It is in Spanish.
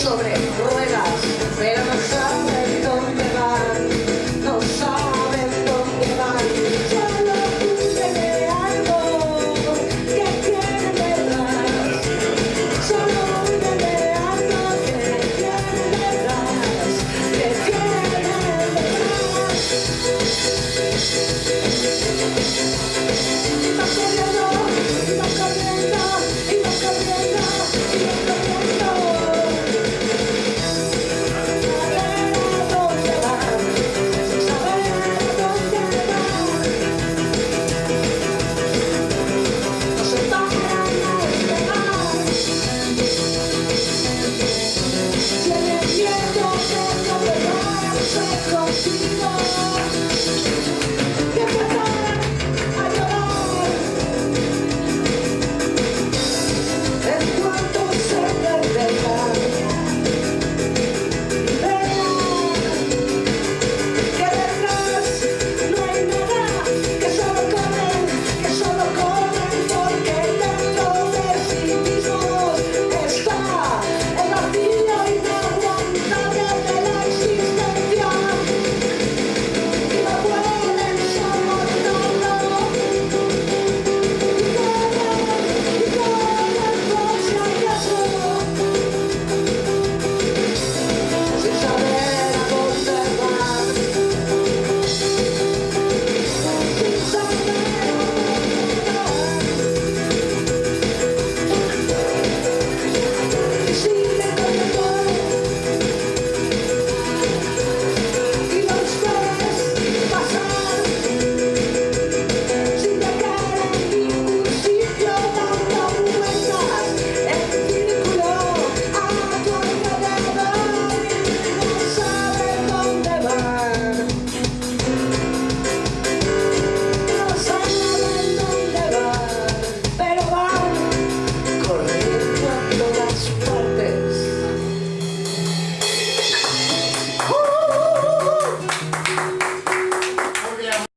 sobre ruedas, pero no saben dónde van, no saben dónde van. Solo dicen de algo que quieren verdad, solo dicen de algo que quieren verdad, que quieren verdad.